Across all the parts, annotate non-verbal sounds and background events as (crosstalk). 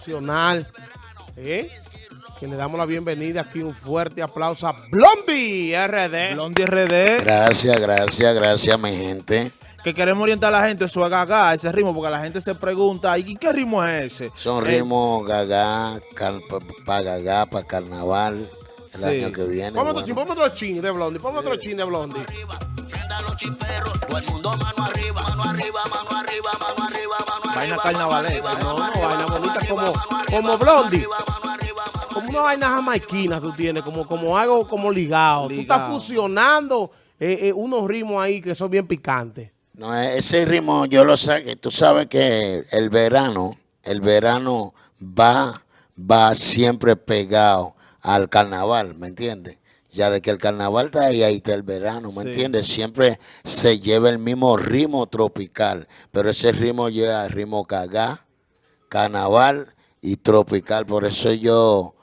nacional, ¿eh? que le damos la bienvenida aquí, un fuerte aplauso a Blondie RD. Blondie RD. Gracias, gracias, gracias mi gente. Que queremos orientar a la gente su gaga, ese ritmo, porque la gente se pregunta, ¿y qué ritmo es ese? Son Eh, ritmos gaga, para gaga, para carnaval, el Sí. año que viene. Ponme otro bueno. otro chin de Blondie, ponme otro chin de Blondie. Prenda los chiperos, todo el mundo mano arriba, mano arriba, mano arriba, mano arriba, mano Vaina arriba. carnavalesca. No, no, vaina bonita como, como Blondie. Como una vaina jamaiquina tú tienes, como, como algo como ligado. Tú estás Ligado. fusionando eh, eh, unos ritmos ahí que son bien picantes. No, ese ritmo yo lo sé, tú sabes que el verano, el verano va, va siempre pegado al carnaval, ¿me entiendes? Ya de que el carnaval está ahí, ahí está el verano, ¿me Sí. entiendes? Siempre se lleva el mismo ritmo tropical, pero ese ritmo lleva ritmo cagá, carnaval y tropical. Por eso yo,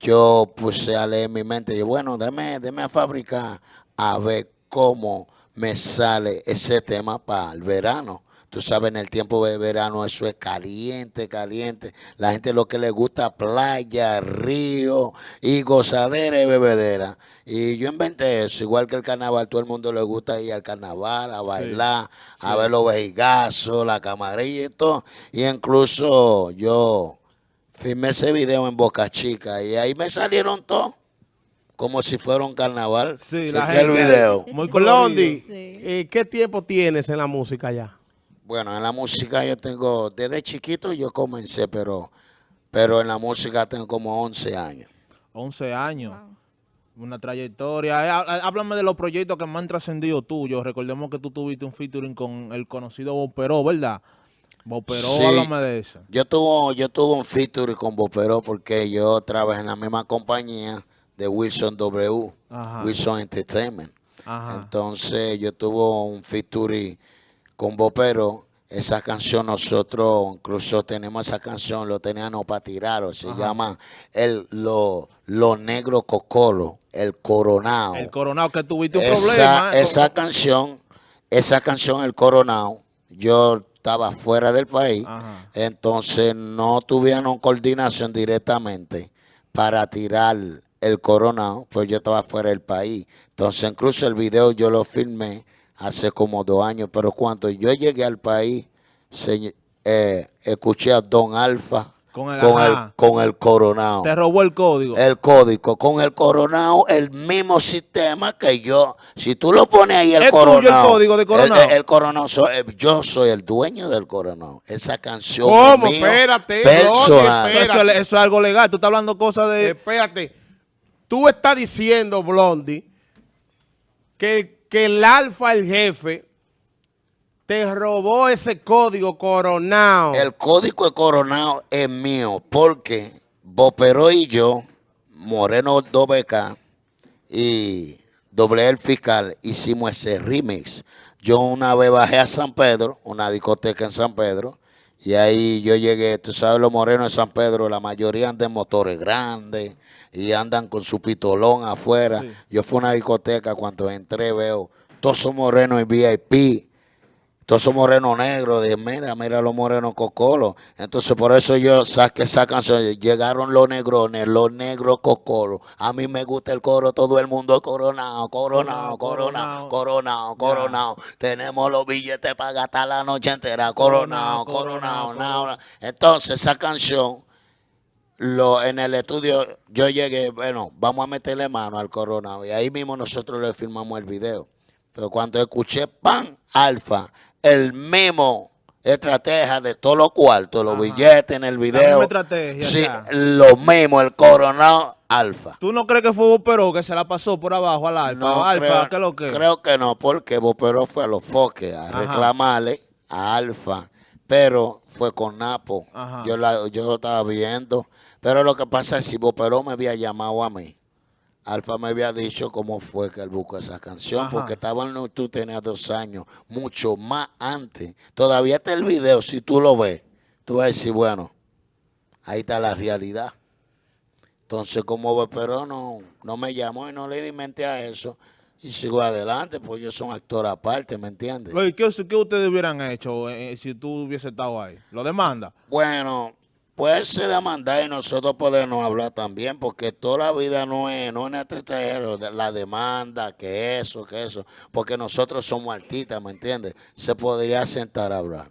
yo puse a leer mi mente, y bueno, déme, déme a fabricar a ver cómo me sale ese tema para el verano. Tú sabes, en el tiempo de verano eso es caliente, caliente. La gente lo que le gusta playa, río y gozadera y bebedera. Y yo inventé eso, igual que el carnaval, todo el mundo le gusta ir al carnaval, a bailar, a ver los vejigazos, la camarilla y todo. Y incluso yo filmé ese video en Boca Chica y ahí me salieron todos como si fuera un carnaval. Sí, la gente. el video. Muy. Blondie, Sí. eh, ¿qué tiempo tienes en la música ya? Bueno, en la música yo tengo, desde chiquito yo comencé, pero, pero en la música tengo como 11 años. 11 años. Una trayectoria. Eh, há- Háblame de los proyectos que más han trascendido tuyos. Recordemos que tú tuviste un featuring con el conocido Bob Peró, ¿verdad? Bob Peró, Sí. háblame de eso. Yo tuve, yo tuve un feature con Bopero porque yo trabajé en la misma compañía de Wilson W, Ajá. Wilson Entertainment. Ajá. Entonces yo tuve un featuring con Bopero. Esa canción nosotros incluso tenemos esa canción, lo teníamos para tirar, se llama el lo, lo negro cocolo, el coronado. El coronado que tuviste un esa, problema. eh, esa canción, esa canción, El Coronado, yo estaba fuera del país, Ajá. entonces no tuvieron coordinación directamente para tirar el Coronado, pues yo estaba fuera del país. Entonces incluso el video yo lo filmé hace como dos años, pero cuando yo llegué al país, se- eh, escuché a Don Alfa Con el- con, el, ajá. con el Coronado Te robó el código. el código con el coronado, el mismo sistema que yo. Si tú lo pones ahí el ¿Es tuyo el coronado. código de Coronado? El, el coronado soy- eh, yo soy el dueño del coronado. Esa canción. ¿Cómo? es mío, Espérate, Personal. Eso es algo legal. Tú estás hablando cosas de... Espérate, tú estás diciendo, Blondie, que, que el alfa, el jefe, te robó ese código coronado. El código coronado es mío porque Bopero y yo, Moreno 2BK y Doble El Fiscal, hicimos ese remix. Yo una vez bajé a San Pedro, una discoteca en San Pedro, y ahí yo llegué, tú sabes, los morenos de San Pedro, la mayoría andan en motores grandes y andan con su pitolón afuera. Sí. Yo fui a una discoteca, cuando entré veo todos son morenos en VIP, todos son morenos negros, de mira, mira los morenos cocolos. Entonces por eso yo saqué esa canción. Llegaron los negrones, los negros cocolos. A mí me gusta el coro, todo el mundo coronado, coronado, coronado, coronado, coronado. Tenemos los billetes para gastar la noche entera, coronado, coronado, coronado. Entonces esa canción lo, en el estudio yo llegué, bueno, vamos a meterle mano al coronado y ahí mismo nosotros le filmamos el video. Pero cuando escuché pan alfa, el mismo estrategia de todos los cuartos, los Ajá. billetes en el video. estrategia, Sí, ya. lo mismo, el coronado alfa. ¿Tú no crees que fue Bob Peró que se la pasó por abajo al alfa? No, alfa, creo, ¿qué lo que? creo que no, porque Bopero fue a los foques a Ajá. reclamarle a Alfa, pero fue con Napo. Ajá. Yo la, yo lo estaba viendo, pero lo que pasa es si Bopero me había llamado a mí, Alfa me había dicho cómo fue que él buscó esa canción, Ajá. porque estaba en, tú tenías dos años, mucho más antes. Todavía está el video, si tú lo ves, tú vas a decir, bueno, ahí está la realidad. Entonces, como Bopero no, no me llamó y no le di mente a eso, y sigo adelante, pues yo soy un actor aparte, ¿me entiendes? ¿qué, qué ustedes hubieran hecho eh, si tú hubiese estado ahí? ¿Lo demanda? Bueno, Pues se demanda y nosotros podemos hablar también, porque toda la vida no es, no es la demanda, que eso, que eso, porque nosotros somos artistas, ¿me entiendes? Se podría sentar a hablar.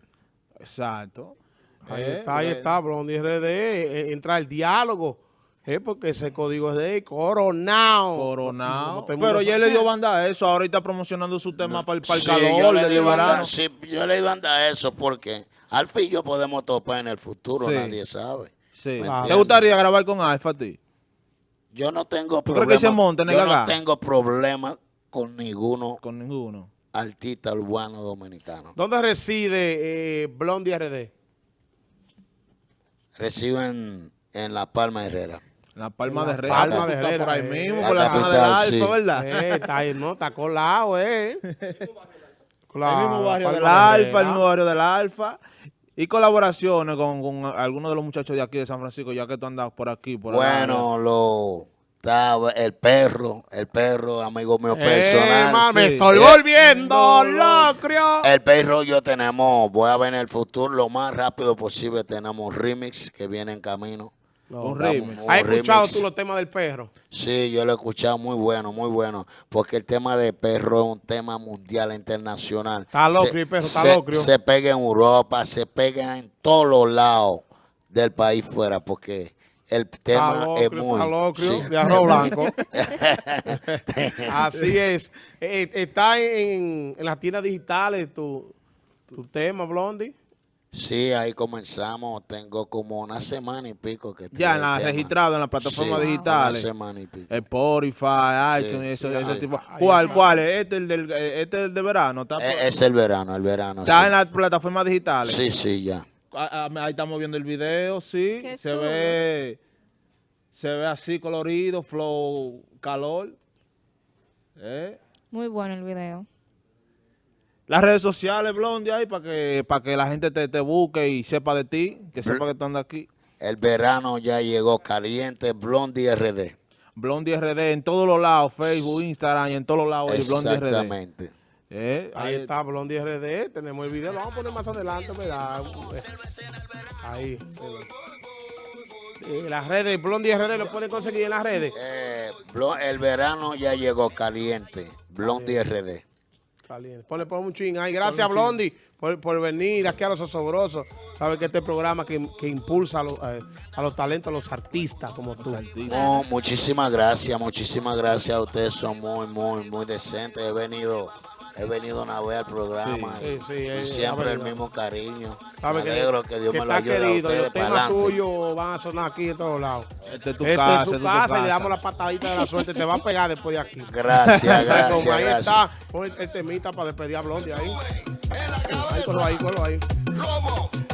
Exacto. Ahí Eh, está, ahí porque- está, Blondie RD, eh, entra el diálogo, eh, porque ese código es de Coronado. Coronado. Pero ya le dio banda a eso. Ahorita promocionando su tema para el, Sí, calor yo le di banda- sí, yo le di banda a eso porque al fin yo podemos topar en el futuro, Sí. nadie sabe. Sí. ¿Me ¿Te gustaría grabar con Alfa a ti? Yo no tengo problema. que se en yo no tengo problema con ninguno Con ninguno. artista urbano dominicano. ¿Dónde reside eh, Blondie RD? Reciben en La Palma Herrera. La Palma En la de Herrera. Palma de Herrera, Por ahí eh. mismo, La por la zona del capital, Alfa, sí. ¿verdad? Eh, está ahí, no, está colado, eh. (laughs) el mismo barrio del Alfa, el mismo barrio del Alfa. Y colaboraciones con, con algunos de los muchachos de aquí de San Francisco, ya que tú andas por aquí, por. Bueno, lo estaba el perro, el perro, amigo mío Eh, personal. ma, me sí. estoy volviendo locrio. El perro yo tenemos, voy a ver en el futuro lo más rápido posible, tenemos remix que viene en camino. Remix. un ¿Has escuchado tú los temas del perro? Sí, yo lo he escuchado muy bueno, muy bueno, porque el tema de perro es un tema mundial, internacional. Está locrio el perro, está se- locrio. Se pega en Europa, se pega en todos los lados del país fuera, porque el tema Está es locrio, muy... está locrio, sí. de arroz blanco. (laughs) Así es. Eh, está en, en las tiendas digitales tu, tu tema, Blondie. Sí, ahí comenzamos, tengo como una semana y pico que Ya en la, el tema. registrado en las plataformas Sí, digitales. Una semana y pico. Spotify, Sí, iTunes, eso, sí, ese sí. tipo. ¿Cuál, cuál? es? Este el del, eh, este el de verano. ¿Está, Eh, Es el verano, el verano. está sí. en las plataformas digitales. Sí, sí, ya. Ah, ah, Ahí estamos viendo el video, sí. Qué se chulo. ve se ve así colorido, flow, calor. ¿Eh? Muy bueno el video. Las redes sociales, Blondie, ahí para que, para que la gente te, te busque y sepa de ti, que sepa que tú andas aquí. El verano ya llegó caliente, Blondie RD. Blondie RD en todos los lados, Facebook, Instagram y en todos los lados. Blondie RD. Exactamente. ¿Eh? Ahí está Blondie RD. Tenemos el video. Lo vamos a poner más adelante, ¿verdad? Ahí. Eh, las redes, Blondie RD lo pueden conseguir en las redes. Eh, el verano ya llegó caliente, Blondie RD. Caliente. Ponle, ponle un ching ahí. Gracias, Blondie, por, por venir aquí a Los Osobrosos. Sabes que este programa que, que impulsa a, los, eh, a los talentos, a los artistas como tú. No, muchísimas gracias, muchísimas gracias. Ustedes son muy, muy, muy decentes. He venido, he venido una vez al programa Sí, y, sí, y eh, siempre el mismo cariño. Sabe Me que, alegro que Dios que me lo está ayude a querido. ustedes Los para tuyos van a sonar aquí en todos lados. Este es tu Esta casa, es su tu casa y le casa. damos la patadita de la suerte. Te va a pegar después de aquí. Gracias, (laughs) gracias, Como ahí gracias. está. Pon el, el temita para despedir a Blondie ahí. Ahí, colo ahí, colo ahí.